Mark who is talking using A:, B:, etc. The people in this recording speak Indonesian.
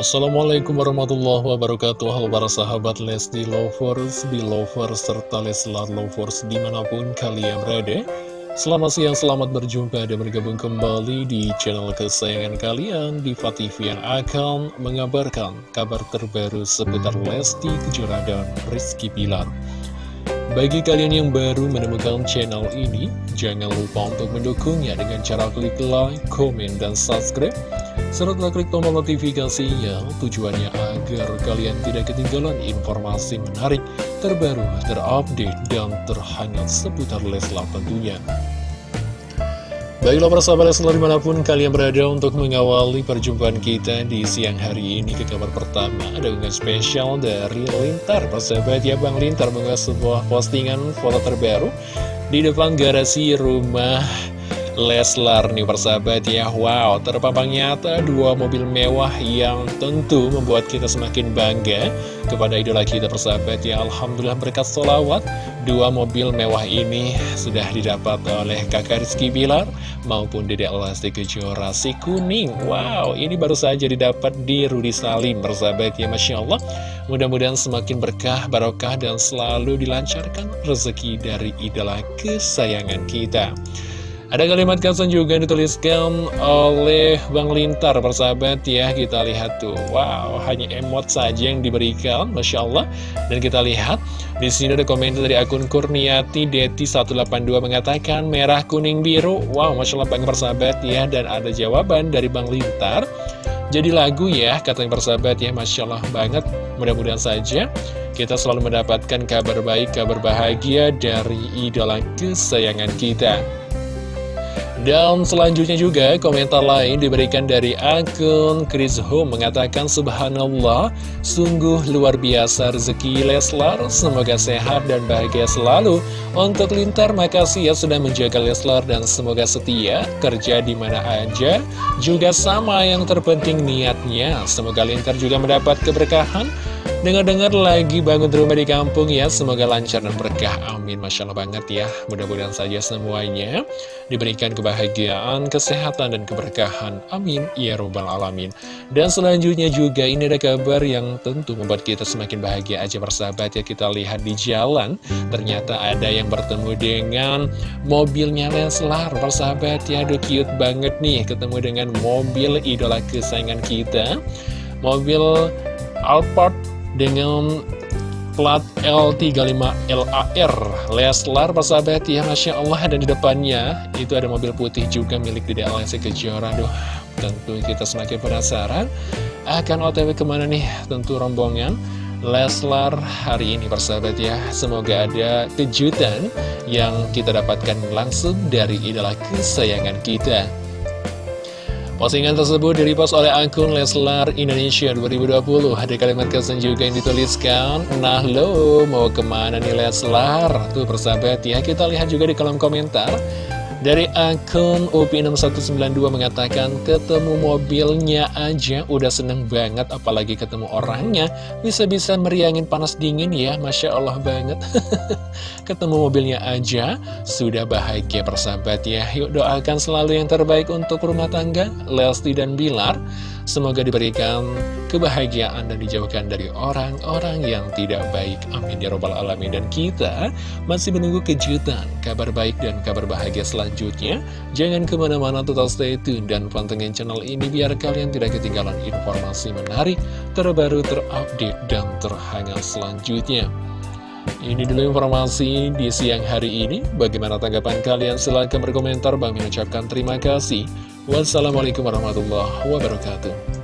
A: Assalamualaikum warahmatullahi wabarakatuh. Halo para sahabat Lesti Lovers, Belovers, serta Leslar Lovers di mana pun kalian berada. Selamat siang, selamat berjumpa dan bergabung kembali di channel kesayangan kalian Diva TV yang akan mengabarkan kabar terbaru seputar Lesti Kejora dan Rizky Pilar bagi kalian yang baru menemukan channel ini, jangan lupa untuk mendukungnya dengan cara klik like, komen, dan subscribe serta klik tombol notifikasinya tujuannya agar kalian tidak ketinggalan informasi menarik, terbaru, terupdate, dan terhangat seputar Leslar tentunya. Baiklah para sahabat Leslar di mana pun kalian berada untuk mengawali perjumpaan kita di siang hari ini ke kabar pertama Ada unggahan spesial dari Lintar Persahabat ya Bang Lintar mengunggah sebuah postingan foto terbaru Di depan garasi rumah Leslar nih persahabat ya. Wow terpampang nyata dua mobil mewah yang tentu membuat kita semakin bangga Kepada idola kita persahabat ya. Alhamdulillah berkat solawat Dua mobil mewah ini sudah didapat oleh kakak Rizky Bilar Maupun Dede Elasti Kejora si kuning. Wow ini baru saja didapat di Rudi Salim persahabat ya. Masya Allah Mudah-mudahan semakin berkah, barokah dan selalu dilancarkan rezeki dari idola kesayangan kita ada kalimat caption juga dituliskan oleh Bang Lintar, persahabat ya. Kita lihat tuh, wow, hanya emot saja yang diberikan, Masya Allah. Dan kita lihat, di sini ada komentar dari akun Kurniati Deti 182 mengatakan merah, kuning, biru. Wow, Masya Allah Bang persahabat ya. Dan ada jawaban dari Bang Lintar. Jadi lagu ya, katanya persahabat ya, Masya Allah banget. Mudah-mudahan saja kita selalu mendapatkan kabar baik, kabar bahagia dari idola kesayangan kita. Dan selanjutnya juga komentar lain diberikan dari akun Chris Home mengatakan Subhanallah sungguh luar biasa rezeki Leslar. Semoga sehat dan bahagia selalu. Untuk Lintar makasih ya sudah menjaga Leslar dan semoga setia kerja di mana aja. Juga sama yang terpenting niatnya. Semoga Lintar juga mendapat keberkahan Dengar-dengar lagi bangun rumah di kampung ya. Semoga lancar dan berkah. Amin. Masya Allah banget ya. Mudah-mudahan saja semuanya Diberikan kebahagiaan, kesehatan, dan keberkahan. Amin. Ya Robbal Alamin. Dan selanjutnya juga ini ada kabar yang tentu membuat kita semakin bahagia aja bersahabat ya. Kita lihat di jalan Ternyata ada yang bertemu dengan mobilnya Leslar. Bersahabat ya Aduh cute banget nih. Ketemu dengan mobil idola kesayangan kita. Mobil Alphard dengan plat L35LAR Leslar persahabat ya Masya Allah dan di depannya. Itu ada mobil putih juga milik Dede Alessi Kejora. Aduh tentu kita semakin penasaran akan otw ke mana nih? Tentu rombongan Leslar hari ini persahabat ya. Semoga ada kejutan yang kita dapatkan langsung dari idola kesayangan kita Postingan tersebut direpost oleh akun Leslar Indonesia 2020 Ada kalimat kesan juga yang dituliskan Nah lo mau ke mana nih Leslar? Tuh persahabat ya Kita lihat juga di kolom komentar dari akun UPI6192 mengatakan ketemu mobilnya aja udah seneng banget apalagi ketemu orangnya. Bisa-bisa meriangin panas dingin ya Masya Allah banget. Ketemu mobilnya aja sudah bahagia persahabat ya. Yuk doakan selalu yang terbaik untuk rumah tangga Lesti dan Bilar Semoga diberikan kebahagiaan dan dijauhkan dari orang-orang yang tidak baik. Amin ya robbal alamin. Dan kita masih menunggu kejutan, kabar baik dan kabar bahagia selanjutnya. Jangan ke mana-mana total stay tune dan pantengin channel ini biar kalian tidak ketinggalan informasi menarik, terbaru, terupdate, dan terhangat selanjutnya. Ini dulu informasi di siang hari ini. Bagaimana tanggapan kalian? Silahkan berkomentar. Bang mengucapkan terima kasih. Wassalamualaikum warahmatullahi wabarakatuh.